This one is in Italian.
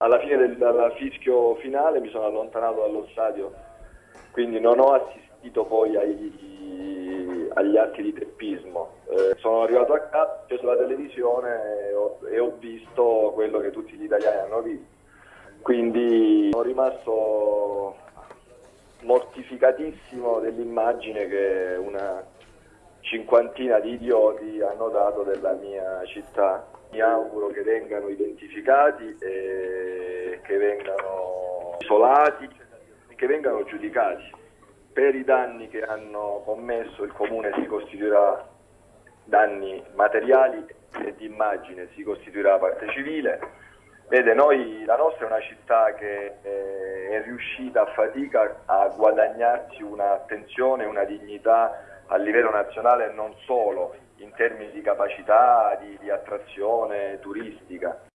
Alla fine del, del fischio finale mi sono allontanato dallo stadio, quindi non ho assistito poi ai, agli atti di teppismo. Eh, sono arrivato a casa, ho acceso la televisione e ho, e ho visto quello che tutti gli italiani hanno visto. Quindi sono rimasto mortificatissimo dell'immagine che una cinquantina di idioti hanno dato della mia città. Mi auguro che vengano identificati e che vengano isolati, che vengano giudicati. Per i danni che hanno commesso il Comune si costituirà danni materiali e di immagine, si costituirà parte civile. Vede, noi, la nostra è una città che eh, è riuscita a fatica a guadagnarsi un'attenzione, una dignità a livello nazionale non solo in termini di capacità di, di attrazione turistica.